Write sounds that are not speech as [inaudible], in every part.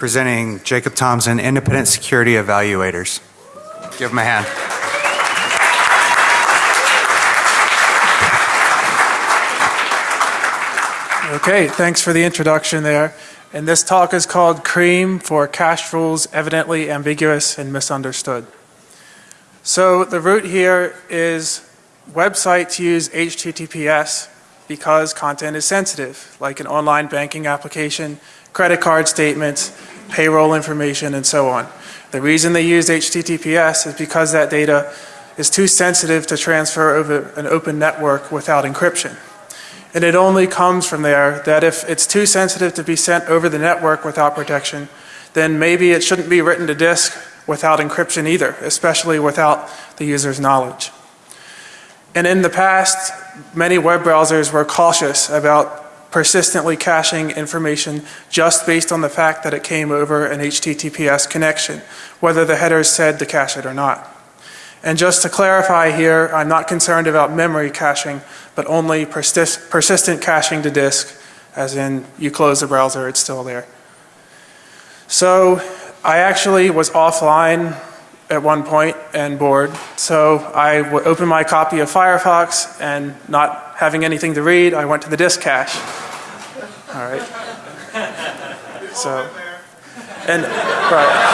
presenting Jacob Thompson, Independent Security Evaluators. Give him a hand. Okay, thanks for the introduction there. And this talk is called CREAM for Cache Rules Evidently Ambiguous and Misunderstood. So the root here is websites use HTTPS because content is sensitive, like an online banking application, credit card statements, payroll information, and so on. The reason they use HTTPS is because that data is too sensitive to transfer over an open network without encryption. And it only comes from there that if it's too sensitive to be sent over the network without protection, then maybe it shouldn't be written to disk without encryption either, especially without the user's knowledge. And in the past, many web browsers were cautious about persistently caching information just based on the fact that it came over an HTTPS connection, whether the headers said to cache it or not. And just to clarify here, I'm not concerned about memory caching, but only persist persistent caching to disk, as in you close the browser, it's still there. So I actually was offline at one point and bored, so I opened my copy of Firefox and not having anything to read, I went to the disk cache. All right. [laughs] So, and, right.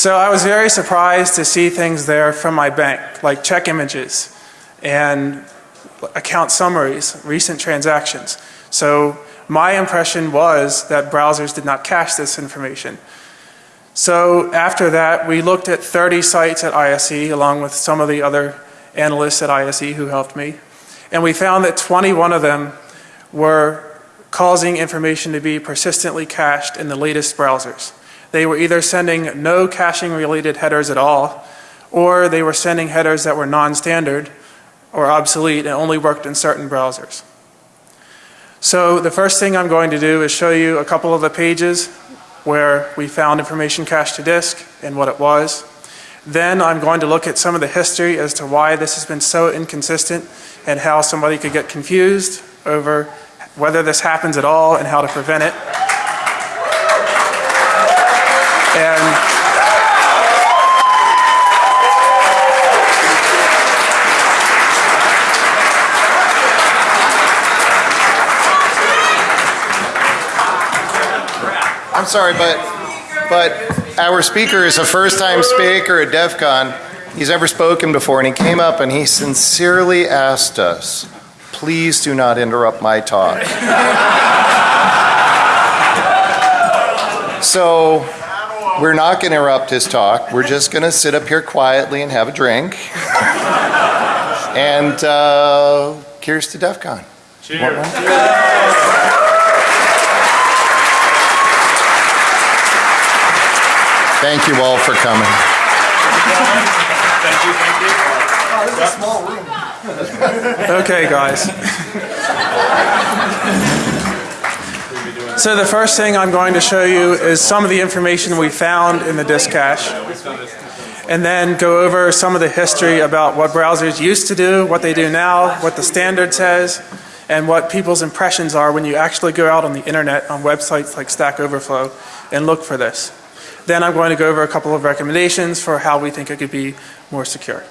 So I was very surprised to see things there from my bank, like check images and account summaries, recent transactions. So my impression was that browsers did not cache this information. So after that, we looked at 30 sites at ISE along with some of the other analysts at ISE who helped me. And we found that 21 of them were causing information to be persistently cached in the latest browsers. They were either sending no caching related headers at all, or they were sending headers that were non-standard or obsolete and only worked in certain browsers. So the first thing I'm going to do is show you a couple of the pages where we found information cached to disk and what it was. Then I'm going to look at some of the history as to why this has been so inconsistent and how somebody could get confused over whether this happens at all and how to prevent it. And sorry, but but our speaker is a first-time speaker at DEF CON. He's never spoken before, and he came up and he sincerely asked us, please do not interrupt my talk. [laughs] so we're not going to interrupt his talk. We're just going to sit up here quietly and have a drink. and uh, cheers to DEF CON. Cheers. Thank you all for coming. Thank you, thank you. That small room. Okay, guys. So the first thing I'm going to show you is some of the information we found in the disk cache. And then go over some of the history about what browsers used to do, what they do now, what the standard says, and what people's impressions are when you actually go out on the internet on websites like Stack Overflow and look for this. Then I'm going to go over a couple of recommendations for how we think it could be more secure.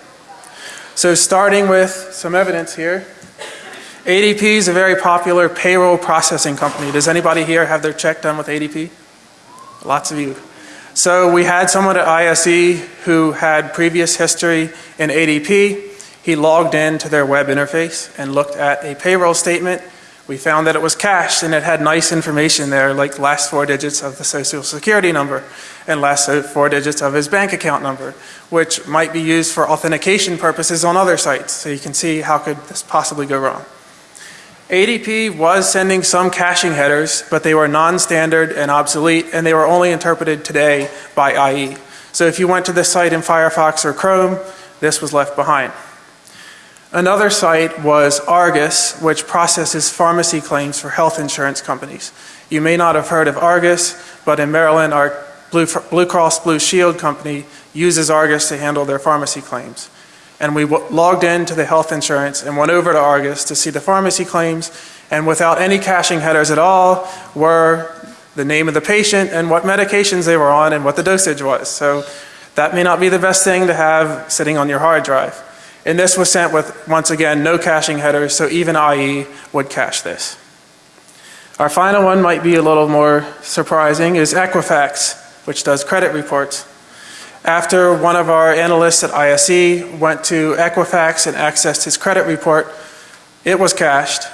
So starting with some evidence here. ADP is a very popular payroll processing company. Does anybody here have their check done with ADP? Lots of you. So we had someone at ISE who had previous history in ADP. He logged in to their web interface and looked at a payroll statement we found that it was cached and it had nice information there like last four digits of the social security number and last four digits of his bank account number which might be used for authentication purposes on other sites. So you can see how could this possibly go wrong. ADP was sending some caching headers but they were non-standard and obsolete and they were only interpreted today by IE. So if you went to this site in Firefox or Chrome this was left behind. Another site was Argus, which processes pharmacy claims for health insurance companies. You may not have heard of Argus, but in Maryland, our Blue, Blue Cross Blue Shield company uses Argus to handle their pharmacy claims. And we logged into the health insurance and went over to Argus to see the pharmacy claims And without any caching headers at all were the name of the patient and what medications they were on and what the dosage was. So that may not be the best thing to have sitting on your hard drive. And this was sent with, once again, no caching headers, so even IE would cache this. Our final one might be a little more surprising is Equifax, which does credit reports. After one of our analysts at ISE went to Equifax and accessed his credit report, it was cached.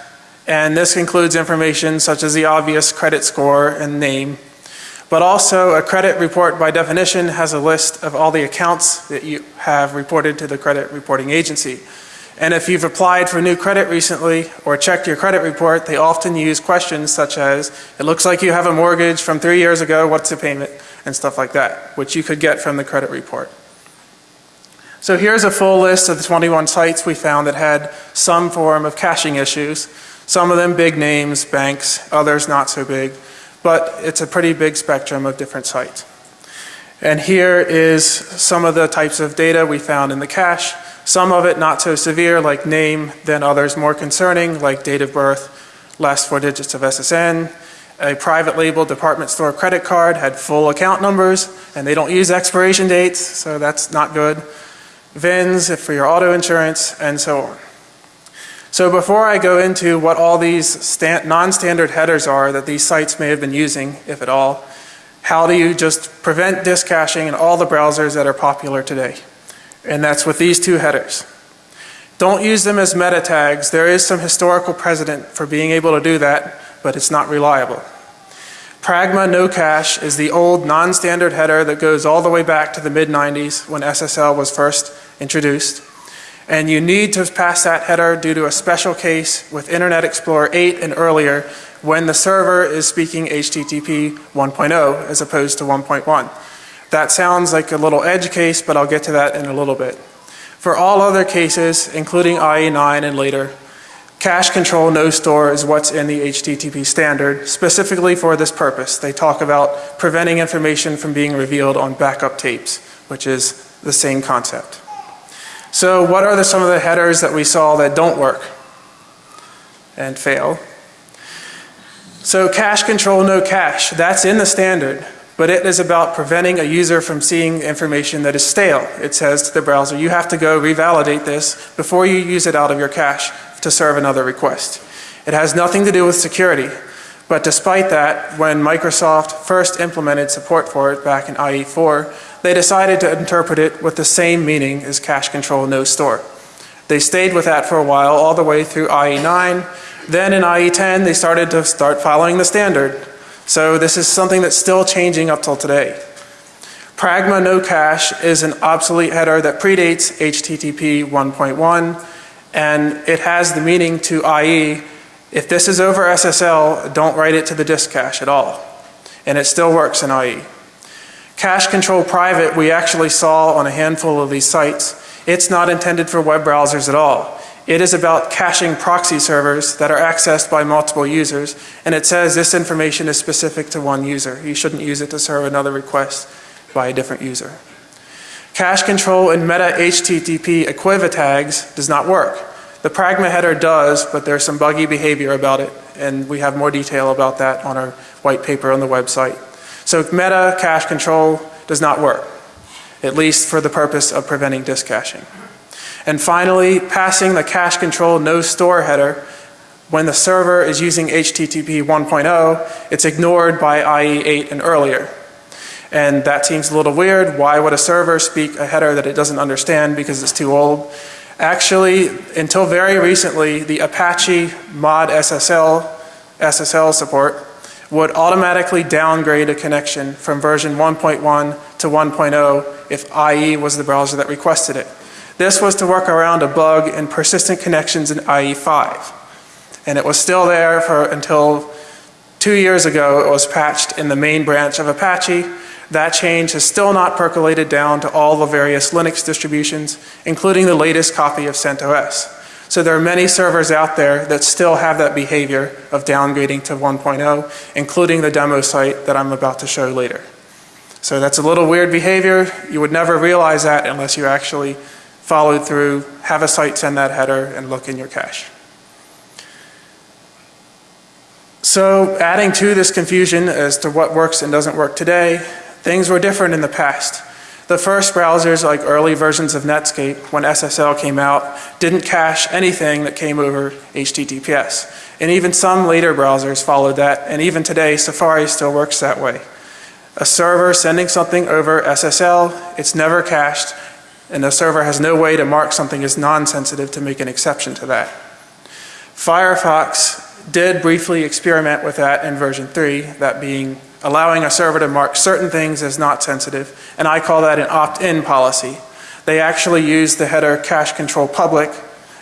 And this includes information such as the obvious credit score and name. But also a credit report by definition has a list of all the accounts that you have reported to the credit reporting agency. And if you've applied for new credit recently or checked your credit report, they often use questions such as, it looks like you have a mortgage from three years ago, what's the payment? And stuff like that, which you could get from the credit report. So here's a full list of the 21 sites we found that had some form of caching issues. Some of them big names, banks, others not so big, but it's a pretty big spectrum of different sites. And here is some of the types of data we found in the cache. Some of it not so severe, like name, then others more concerning, like date of birth, last four digits of SSN. A private label department store credit card had full account numbers, and they don't use expiration dates, so that's not good. VINs for your auto insurance, and so on. So before I go into what all these non-standard headers are that these sites may have been using, if at all, how do you just prevent disk caching in all the browsers that are popular today? And that's with these two headers. Don't use them as meta tags. There is some historical precedent for being able to do that, but it's not reliable. Pragma no cache is the old non-standard header that goes all the way back to the mid-90s when SSL was first introduced. And you need to pass that header due to a special case with Internet Explorer 8 and earlier when the server is speaking HTTP 1.0 as opposed to 1.1. That sounds like a little edge case, but I'll get to that in a little bit. For all other cases, including IE9 and later, cache control no store is what's in the HTTP standard, specifically for this purpose. They talk about preventing information from being revealed on backup tapes, which is the same concept. So what are the, some of the headers that we saw that don't work and fail? So cache control no cache, that's in the standard, but it is about preventing a user from seeing information that is stale. It says to the browser, you have to go revalidate this before you use it out of your cache to serve another request. It has nothing to do with security, but despite that, when Microsoft first implemented support for it back in IE4, they decided to interpret it with the same meaning as cache control no store. They stayed with that for a while, all the way through IE9. Then in IE10, they started to start following the standard. So this is something that's still changing up till today. Pragma no cache is an obsolete header that predates HTTP 1.1, and it has the meaning to IE if this is over SSL, don't write it to the disk cache at all. And it still works in IE. Cache control private, we actually saw on a handful of these sites. It's not intended for web browsers at all. It is about caching proxy servers that are accessed by multiple users. And it says this information is specific to one user. You shouldn't use it to serve another request by a different user. Cache control in meta HTTP equiv tags does not work. The Pragma header does, but there's some buggy behavior about it, and we have more detail about that on our white paper on the website. So meta cache control does not work, at least for the purpose of preventing disk caching. And finally, passing the cache control no store header, when the server is using HTTP 1.0, it's ignored by IE8 and earlier. And that seems a little weird. Why would a server speak a header that it doesn't understand because it's too old? Actually, until very recently, the Apache mod SSL, SSL support would automatically downgrade a connection from version 1.1 to 1.0 if IE was the browser that requested it. This was to work around a bug in persistent connections in IE5. And it was still there for until two years ago it was patched in the main branch of Apache that change has still not percolated down to all the various Linux distributions, including the latest copy of CentOS. So there are many servers out there that still have that behavior of downgrading to 1.0, including the demo site that I'm about to show later. So that's a little weird behavior. You would never realize that unless you actually followed through, have a site send that header, and look in your cache. So adding to this confusion as to what works and doesn't work today, things were different in the past. The first browsers, like early versions of Netscape, when SSL came out, didn't cache anything that came over HTTPS. And even some later browsers followed that, and even today, Safari still works that way. A server sending something over SSL, it's never cached, and the server has no way to mark something as non-sensitive to make an exception to that. Firefox did briefly experiment with that in version 3, that being allowing a server to mark certain things as not sensitive, and I call that an opt-in policy. They actually use the header cache control public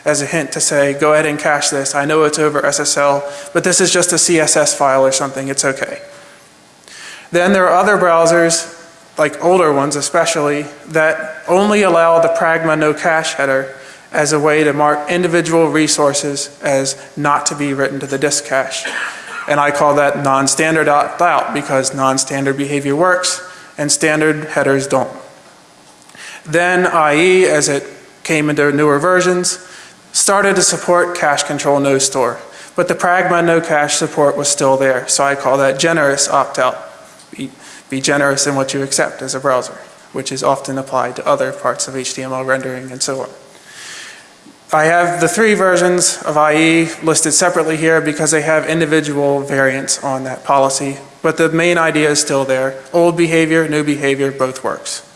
as a hint to say, go ahead and cache this. I know it's over SSL, but this is just a CSS file or something, it's okay. Then there are other browsers, like older ones especially, that only allow the Pragma no cache header as a way to mark individual resources as not to be written to the disk cache. And I call that non-standard opt-out because non-standard behavior works and standard headers don't. Then IE, as it came into newer versions, started to support cache control no store. But the Pragma no cache support was still there, so I call that generous opt-out. Be, be generous in what you accept as a browser, which is often applied to other parts of HTML rendering and so on. I have the three versions of IE listed separately here because they have individual variants on that policy, but the main idea is still there. Old behavior, new behavior, both works.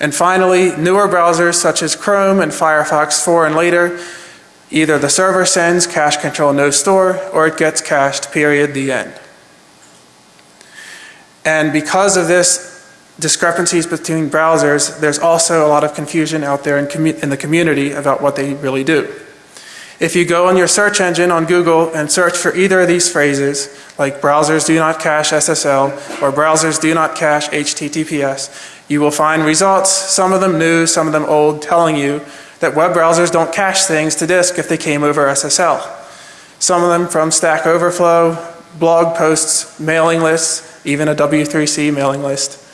And finally, newer browsers such as Chrome and Firefox 4 and later, either the server sends cache control no store or it gets cached, period, the end. And because of this discrepancies between browsers, there's also a lot of confusion out there in, in, the community about what they really do. If you go on your search engine on Google and search for either of these phrases, like browsers do not cache SSL or browsers do not cache HTTPS, you will find results, some of them new, some of them old, telling you that web browsers don't cache things to disk if they came over SSL. Some of them from Stack Overflow, blog posts, mailing lists, even a W3C mailing list.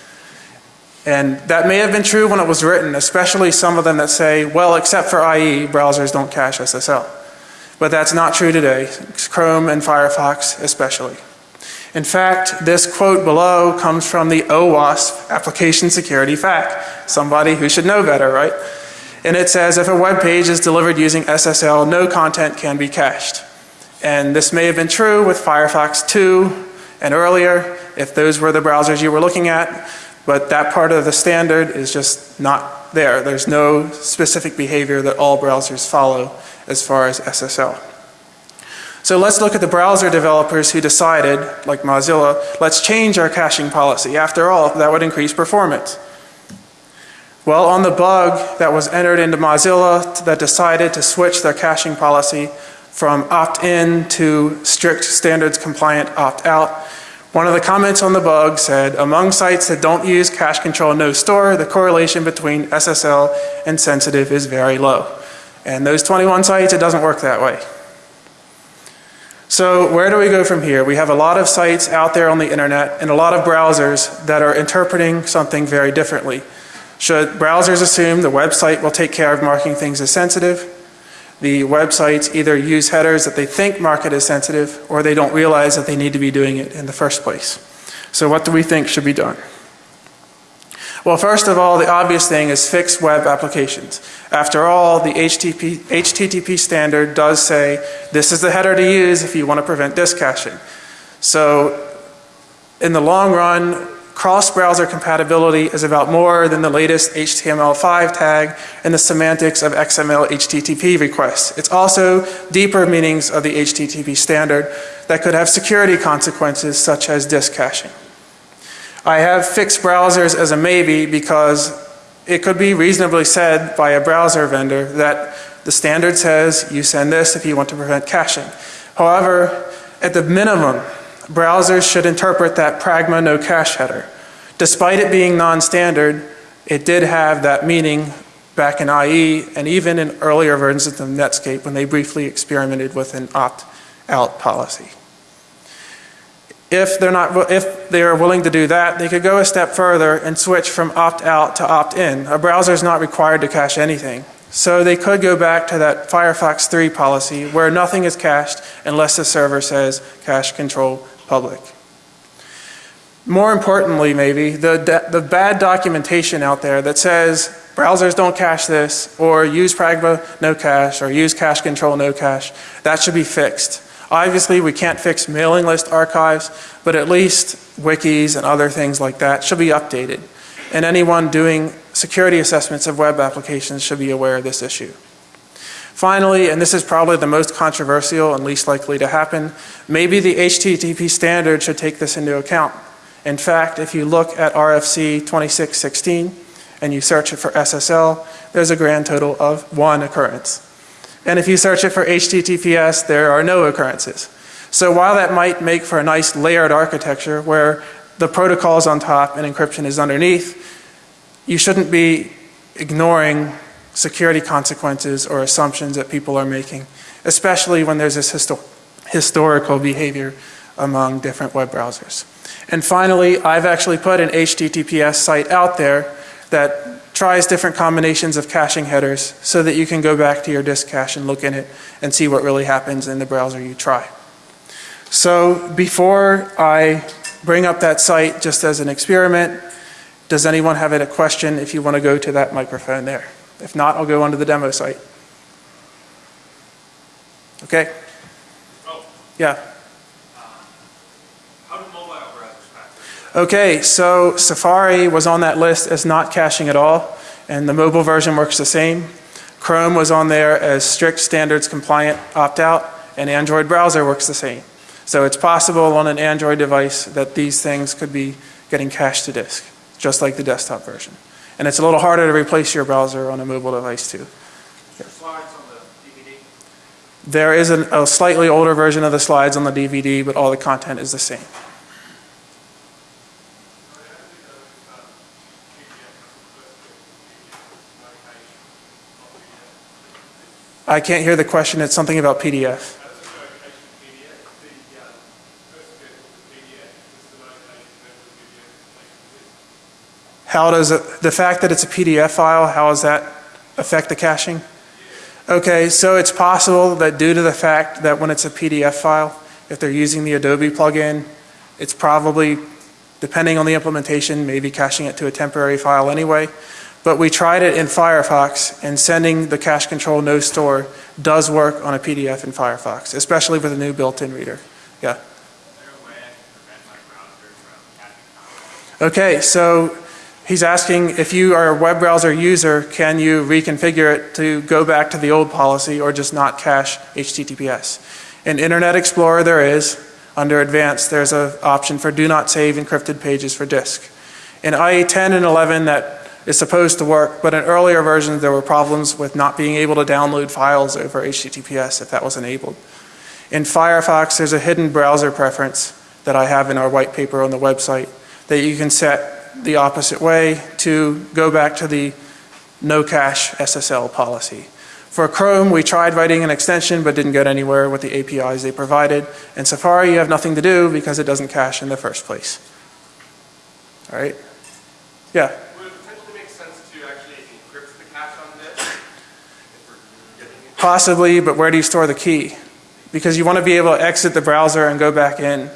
And that may have been true when it was written, especially some of them that say, well, except for IE, browsers don't cache SSL. But that's not true today, Chrome and Firefox especially. In fact, this quote below comes from the OWASP Application Security FAQ, somebody who should know better, right? And it says, if a web page is delivered using SSL, no content can be cached. And this may have been true with Firefox 2 and earlier, if those were the browsers you were looking at. But that part of the standard is just not there. There's no specific behavior that all browsers follow as far as SSL. So let's look at the browser developers who decided, like Mozilla, let's change our caching policy. After all, that would increase performance. Well, on the bug that was entered into Mozilla that decided to switch their caching policy from opt-in to strict standards compliant opt-out, one of the comments on the bug said, among sites that don't use cache control no store, the correlation between SSL and sensitive is very low. And those 21 sites, it doesn't work that way. So where do we go from here? We have a lot of sites out there on the internet and a lot of browsers that are interpreting something very differently. Should browsers assume the website will take care of marking things as sensitive? The websites either use headers that they think mark it as sensitive or they don't realize that they need to be doing it in the first place. So what do we think should be done? Well, first of all, the obvious thing is fix web applications. After all, the HTTP, HTTP standard does say this is the header to use if you want to prevent disk caching. So in the long run, Cross-browser compatibility is about more than the latest HTML5 tag and the semantics of XML HTTP requests. It's also deeper meanings of the HTTP standard that could have security consequences such as disk caching. I have fixed browsers as a maybe because it could be reasonably said by a browser vendor that the standard says you send this if you want to prevent caching. However, at the minimum, browsers should interpret that Pragma no cache header. Despite it being non-standard, it did have that meaning back in IE and even in earlier versions of Netscape when they briefly experimented with an opt-out policy. If they're not, if they are willing to do that, they could go a step further and switch from opt-out to opt-in. A browser is not required to cache anything. So they could go back to that Firefox 3 policy where nothing is cached unless the server says cache control public. More importantly, maybe, the, the bad documentation out there that says browsers don't cache this, or use Pragma no cache, or use cache control no cache, that should be fixed. Obviously, we can't fix mailing list archives, but at least wikis and other things like that should be updated. And anyone doing security assessments of web applications should be aware of this issue. Finally, and this is probably the most controversial and least likely to happen, maybe the HTTP standard should take this into account. In fact, if you look at RFC 2616 and you search it for SSL, there's a grand total of one occurrence. And if you search it for HTTPS, there are no occurrences. So while that might make for a nice layered architecture where the protocol is on top and encryption is underneath, you shouldn't be ignoring security consequences or assumptions that people are making, especially when there's this histo historical behavior among different web browsers. And finally, I've actually put an HTTPS site out there that tries different combinations of caching headers so that you can go back to your disk cache and look in it and see what really happens in the browser you try. So before I bring up that site just as an experiment, does anyone have a question if you want to go to that microphone there? If not, I'll go onto the demo site. Okay? Oh, Yeah. Uh, how do mobile browsers pass? Okay, so Safari was on that list as not caching at all, and the mobile version works the same. Chrome was on there as strict standards compliant opt-out, and Android browser works the same. So it's possible on an Android device that these things could be getting cached to disk, just like the desktop version. And it's a little harder to replace your browser on a mobile device too. Slides on the DVD? There is an, a slightly older version of the slides on the DVD, but all the content is the same. I can't hear the question. It's something about PDF. How does it, the fact that it's a PDF file, how does that affect the caching? Okay, so it's possible that due to the fact that when it's a PDF file, if they're using the Adobe plugin, it's probably, depending on the implementation, maybe caching it to a temporary file anyway. But we tried it in Firefox, and sending the cache control no store does work on a PDF in Firefox, especially with a new built-in reader. Yeah. Okay, so he's asking if you are a web browser user, can you reconfigure it to go back to the old policy or just not cache HTTPS? In Internet Explorer there is. Under Advanced there's an option for do not save encrypted pages for disk. In IE 10 and 11 that is supposed to work, but in earlier versions there were problems with not being able to download files over HTTPS if that was enabled. In Firefox there's a hidden browser preference that I have in our white paper on the website that you can set the opposite way to go back to the no cache SSL policy. For Chrome, we tried writing an extension but didn't get anywhere with the APIs they provided. And Safari, you have nothing to do because it doesn't cache in the first place. All right? Yeah. Would it potentially make sense to actually encrypt the cache on this? If we're getting it? Possibly, but where do you store the key? Because you want to be able to exit the browser and go back in,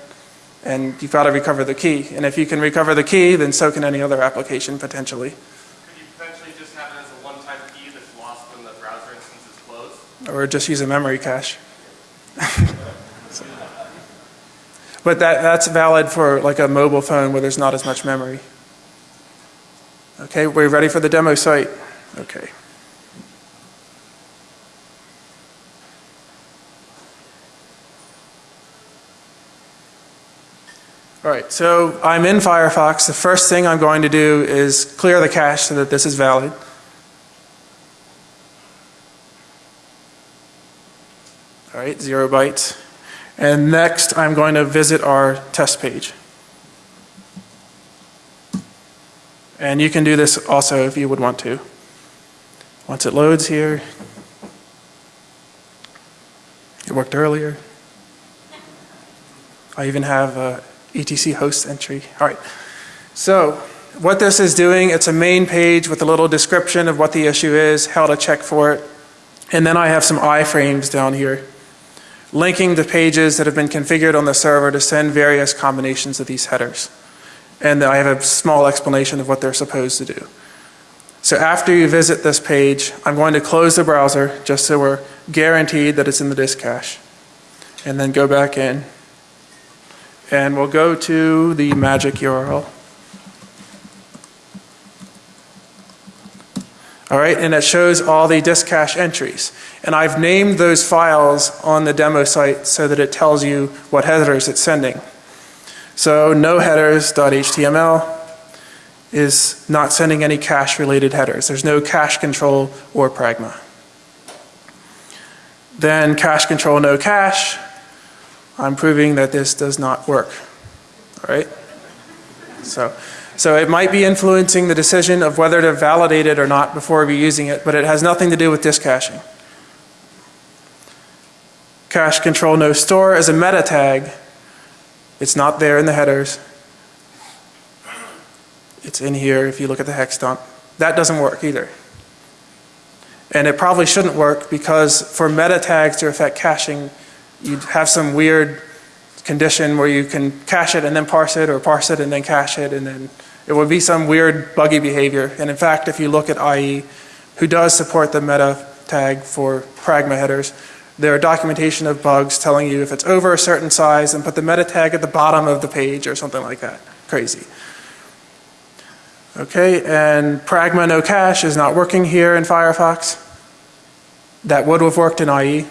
and you've got to recover the key. And if you can recover the key, then so can any other application potentially. Could you potentially just have it as a one-time key that's lost when the browser instance is closed? or just use a memory cache. So- [laughs] But that, that's valid for like a mobile phone where there's not as much memory. Okay, we're ready for the demo site? Okay. All right, so I'm in Firefox. The first thing I'm going to do is clear the cache so that this is valid. All right, zero bytes. And next, I'm going to visit our test page. And you can do this also if you would want to. Once it loads here, it worked earlier. I even have a ETC host entry. All right, so what this is doing, it's a main page with a little description of what the issue is, how to check for it. And then I have some iframes down here linking the pages that have been configured on the server to send various combinations of these headers. And I have a small explanation of what they're supposed to do. So after you visit this page, I'm going to close the browser just so we're guaranteed that it's in the disk cache. And then go back in. And we'll go to the magic URL. All right, and it shows all the disk cache entries. And I've named those files on the demo site so that it tells you what headers it's sending. So no headers.html is not sending any cache related headers. There's no cache control or pragma. Then cache control no cache. I'm proving that this does not work. All right? So, so it might be influencing the decision of whether to validate it or not before we using it, but it has nothing to do with disk caching. Cache control no store is a meta tag. It's not there in the headers. It's in here if you look at the hex dump. That doesn't work either. And it probably shouldn't work because for meta tags to affect caching, you'd have some weird condition where you can cache it and then parse it or parse it and then cache it and then it would be some weird buggy behavior. And in fact, if you look at IE, who does support the meta tag for pragma headers, there are documentation of bugs telling you if it's over a certain size and put the meta tag at the bottom of the page or something like that. Crazy. Okay, and pragma no cache is not working here in Firefox. That would have worked in IE.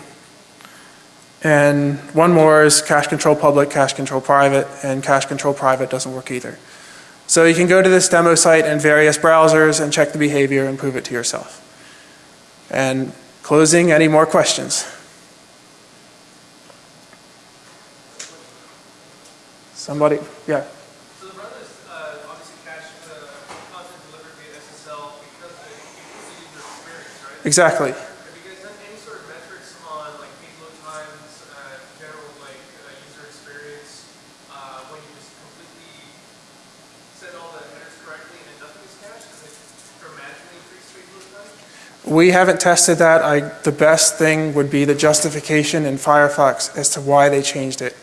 And one more is cache control public, cache control private, and cache control private doesn't work either. So you can go to this demo site in various browsers and check the behavior and prove it to yourself. And closing, any more questions? Somebody, yeah. So the brothers uh, obviously cache the content delivered via SSL because of the user experience, right? Exactly. Have you guys done any sort of metrics on like page load times, uh, general like uh, user experience, uh, when you just completely send all the headers correctly and nothing is cached? Does it dramatically increase page load time? We haven't tested that. I, the best thing would be the justification in Firefox as to why they changed it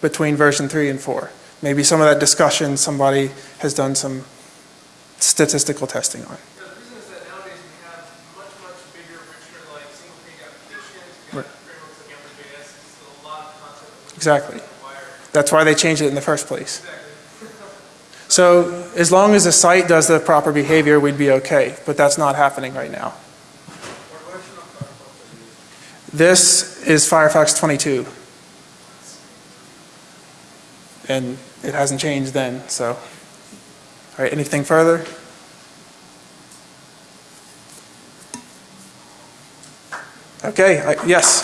between version 3 and 4. Maybe some of that discussion somebody has done some statistical testing on. You know, the reason is that nowadays we have much, much bigger, richer like single page applications. We have frameworks like Ember.js. It's a lot of content that would Exactly. That's why they changed it in the first place. So as long as the site does the proper behavior, we'd be okay, but that's not happening right now. This is Firefox 22. And it hasn't changed then, so. All right, anything further? Okay, I- yes?